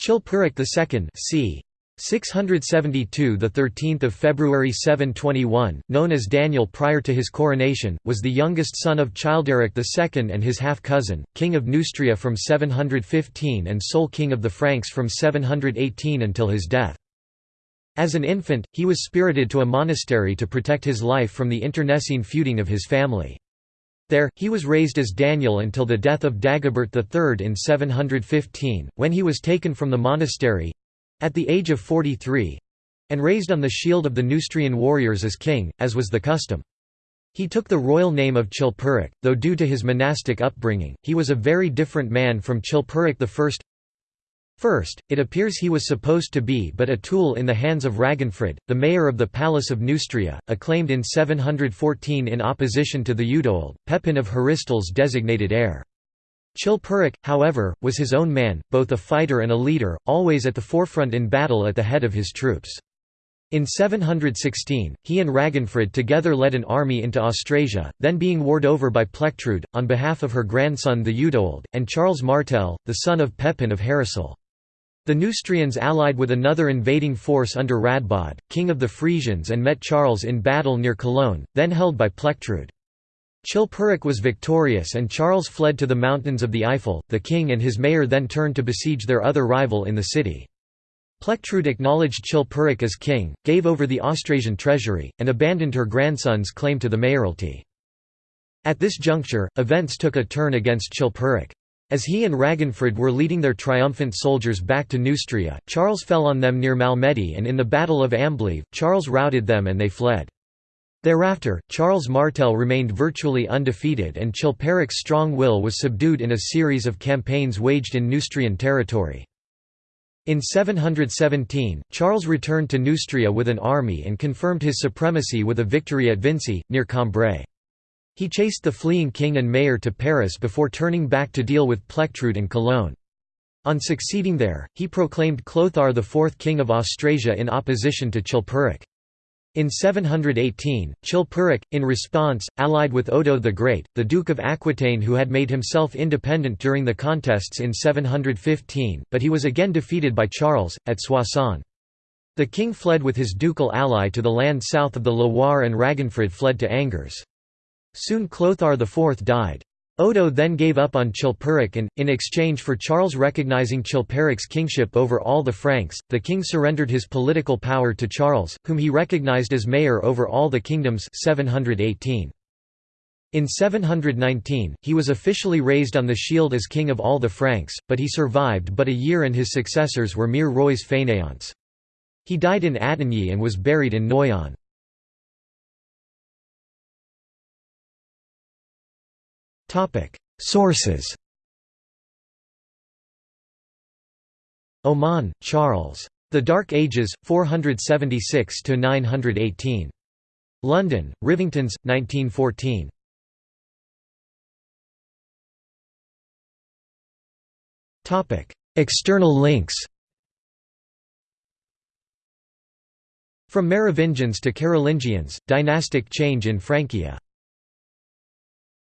Chilperic II c. 672 the 13th of February 721 known as Daniel prior to his coronation was the youngest son of Childeric II and his half cousin king of Neustria from 715 and sole king of the Franks from 718 until his death as an infant he was spirited to a monastery to protect his life from the internecine feuding of his family there, he was raised as Daniel until the death of Dagobert III in 715, when he was taken from the monastery, at the age of 43 and raised on the shield of the Neustrian warriors as king, as was the custom. He took the royal name of Chilperic, though due to his monastic upbringing, he was a very different man from Chilperic I. First, it appears he was supposed to be but a tool in the hands of Raginfrid, the mayor of the Palace of Neustria, acclaimed in 714 in opposition to Theudoald, Pepin of Heristal's designated heir. Chilperic, however, was his own man, both a fighter and a leader, always at the forefront in battle at the head of his troops. In 716, he and Raginfrid together led an army into Austrasia, then being warred over by Plectrude, on behalf of her grandson Theudoald, and Charles Martel, the son of Pepin of Heristal. The Neustrians allied with another invading force under Radbod, king of the Frisians and met Charles in battle near Cologne, then held by Plectrude. Chilperic was victorious and Charles fled to the mountains of the Eifel, the king and his mayor then turned to besiege their other rival in the city. Plectrude acknowledged Chilperic as king, gave over the Austrasian treasury, and abandoned her grandson's claim to the mayoralty. At this juncture, events took a turn against Chilperic. As he and Raginfrid were leading their triumphant soldiers back to Neustria, Charles fell on them near Malmedy and in the Battle of Amblieve, Charles routed them and they fled. Thereafter, Charles Martel remained virtually undefeated and Chilperic's strong will was subdued in a series of campaigns waged in Neustrian territory. In 717, Charles returned to Neustria with an army and confirmed his supremacy with a victory at Vincy, near Cambrai. He chased the fleeing king and mayor to Paris before turning back to deal with Plectrude and Cologne. On succeeding there, he proclaimed Clothar IV king of Austrasia in opposition to Chilperic. In 718, Chilperic, in response, allied with Odo the Great, the Duke of Aquitaine who had made himself independent during the contests in 715, but he was again defeated by Charles, at Soissons. The king fled with his ducal ally to the land south of the Loire and Ragenfrid fled to Angers. Soon Clothar IV died. Odo then gave up on Chilperic and, in exchange for Charles recognizing Chilperic's kingship over all the Franks, the king surrendered his political power to Charles, whom he recognized as mayor over all the kingdoms 718. In 719, he was officially raised on the shield as king of all the Franks, but he survived but a year and his successors were mere rois fainéants. He died in Attigny and was buried in Noyon. Sources Oman, Charles. The Dark Ages, 476 to 918. London, Rivingtons, 1914. Topic: External links From Merovingians to Carolingians, dynastic change in Francia